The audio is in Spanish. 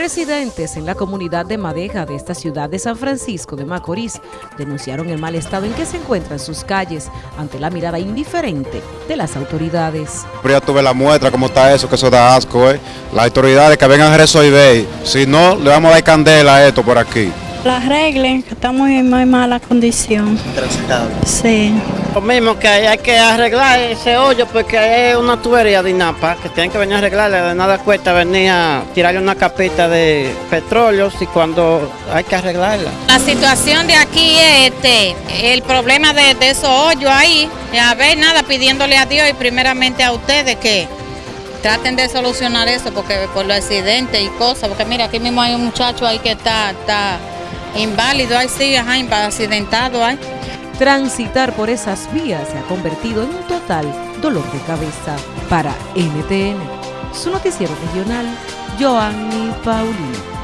Residentes en la comunidad de Madeja de esta ciudad de San Francisco de Macorís denunciaron el mal estado en que se encuentran sus calles ante la mirada indiferente de las autoridades. Ya tuve la muestra, cómo está eso, que eso da asco, ¿eh? Las autoridades que vengan a resolver, si no, le vamos a dar candela a esto por aquí. Las reglas, que estamos en muy mala condición. Transitable. Sí. Lo mismo que hay, hay que arreglar ese hoyo porque hay una tubería de INAPA que tienen que venir a arreglarla. De nada cuesta venir a tirarle una capita de petróleo y cuando hay que arreglarla. La situación de aquí es este, el problema de, de esos hoyos ahí. Y a ver, nada, pidiéndole a Dios y primeramente a ustedes que traten de solucionar eso porque por los accidentes y cosas. Porque mira, aquí mismo hay un muchacho ahí que está, está inválido, ahí sí, ajá, accidentado ahí. Transitar por esas vías se ha convertido en un total dolor de cabeza para NTN. Su noticiero regional, Joanny Paulino.